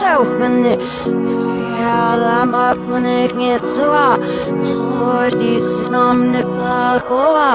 šauchmani, jālama panikņiet zlā, hodīs nomni pakovā.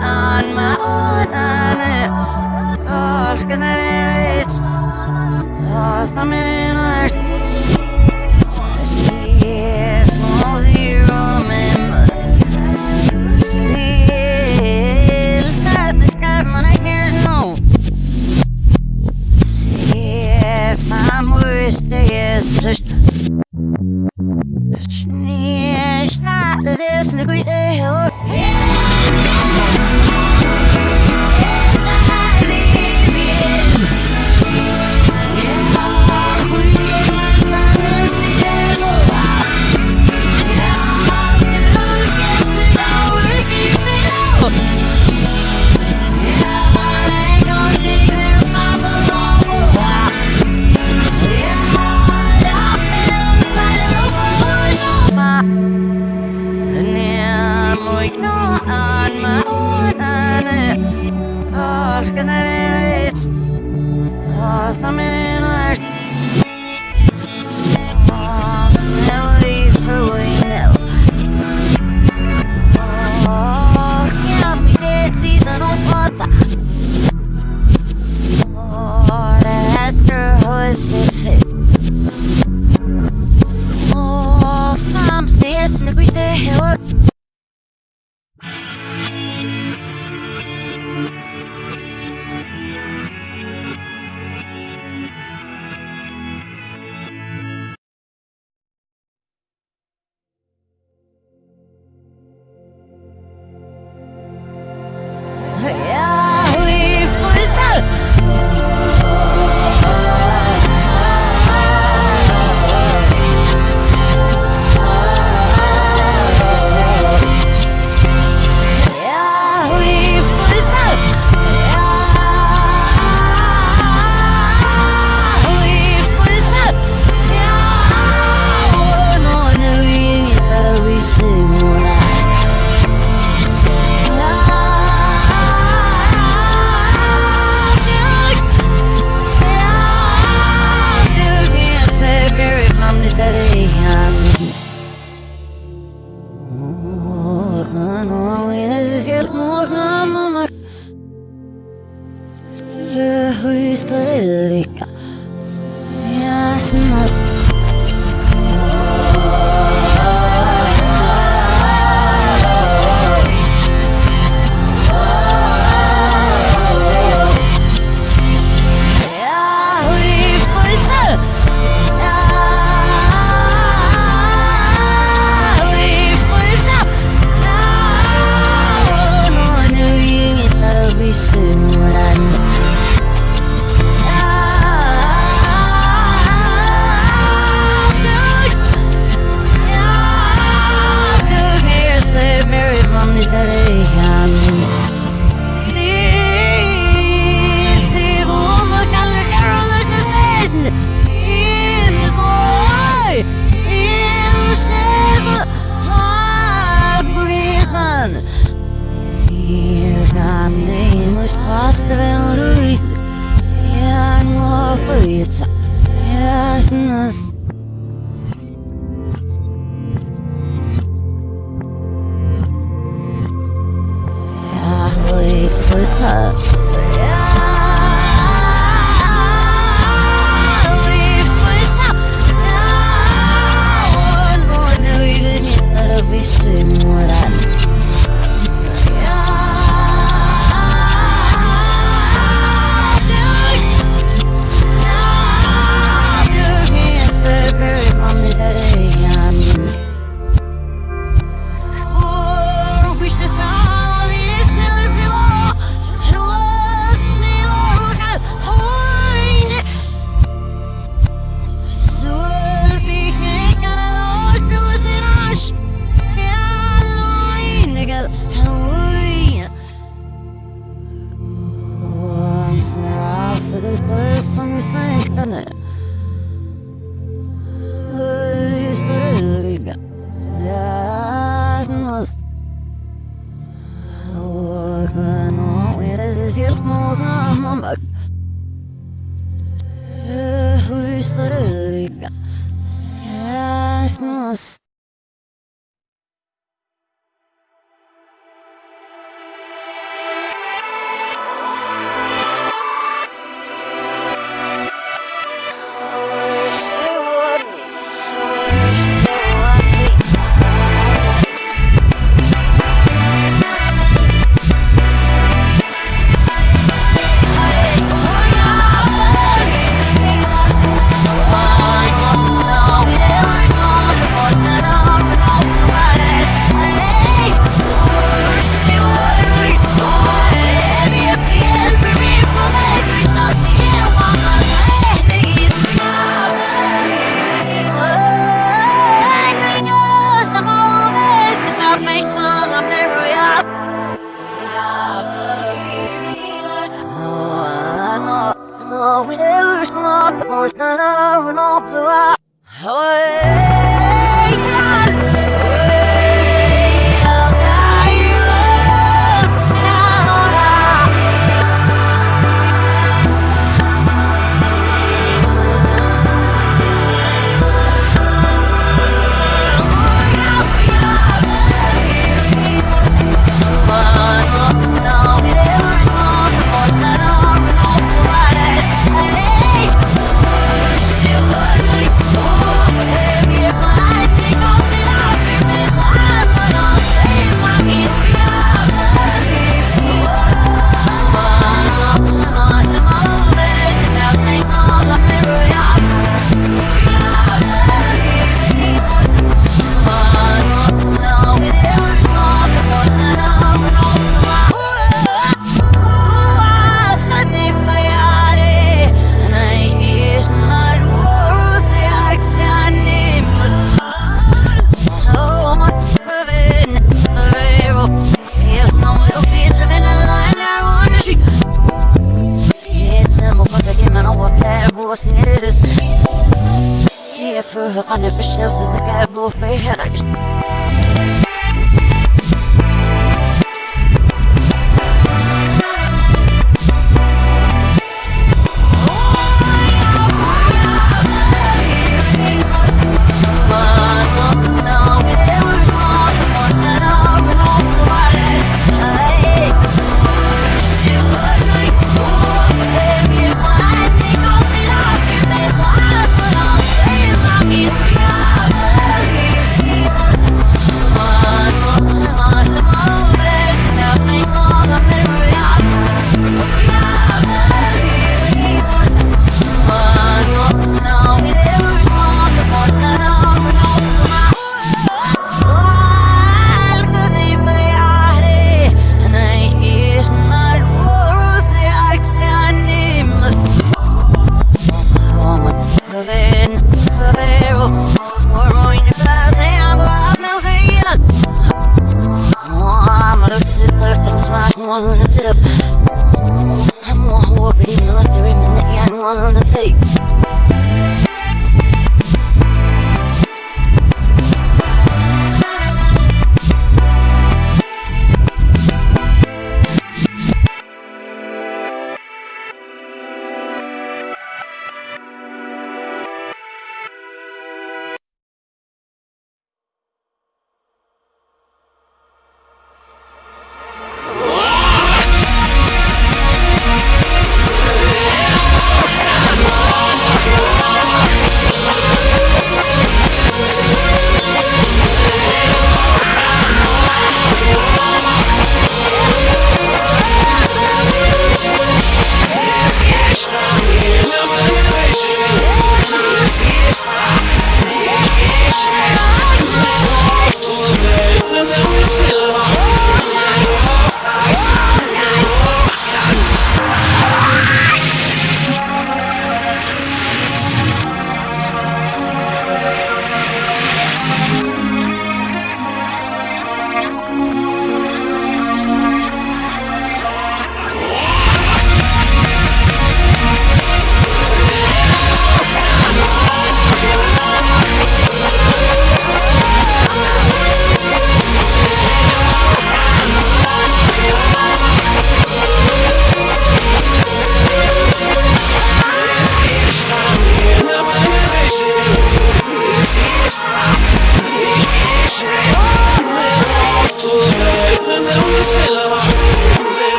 on my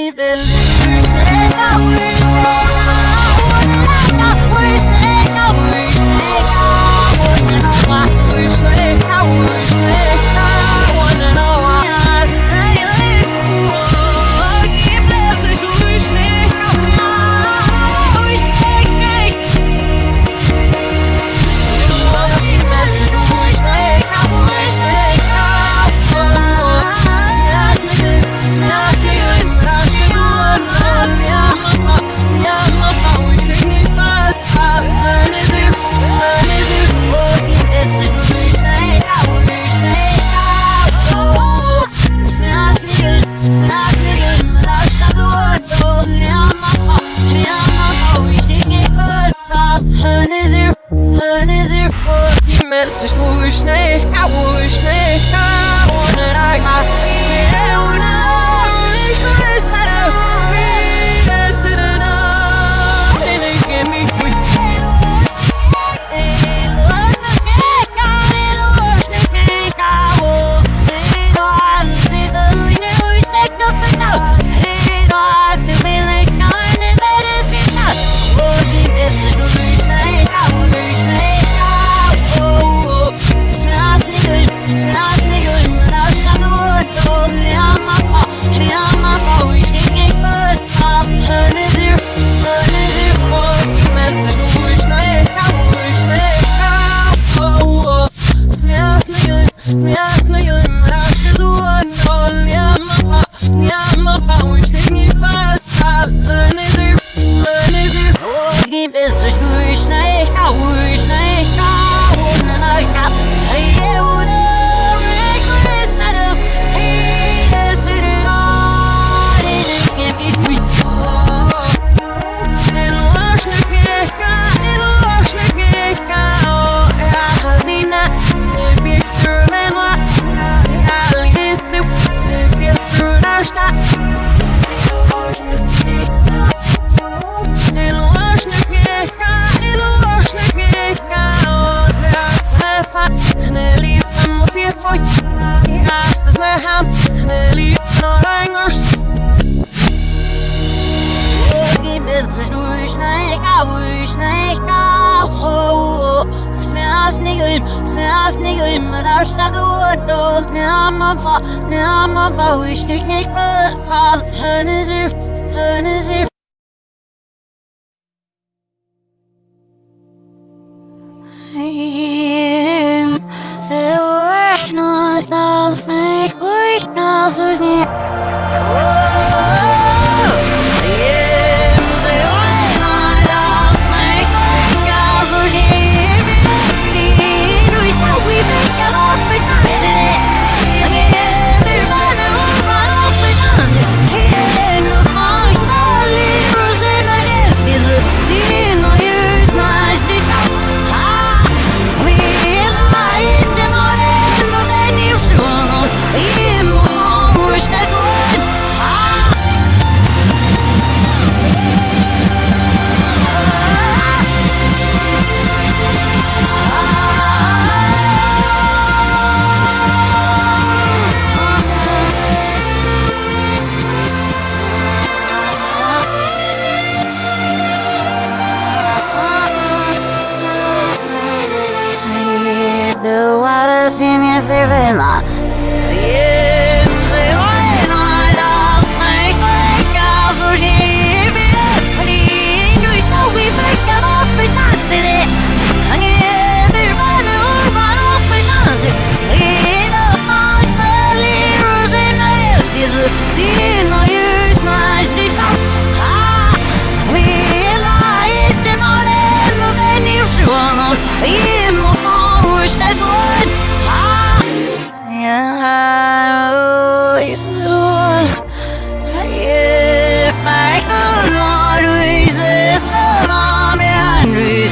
Me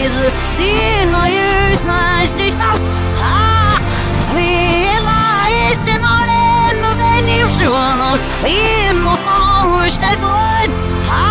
the yes, is a sin, no use, nice, this now. Ah, the not in the venue, so on, in the forest, the good. Ah,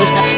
it.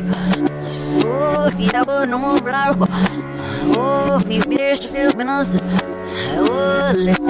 Off me up, as a wife. Wasting my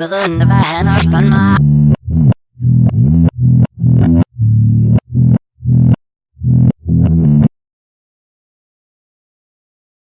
Willen, we hen als plan my.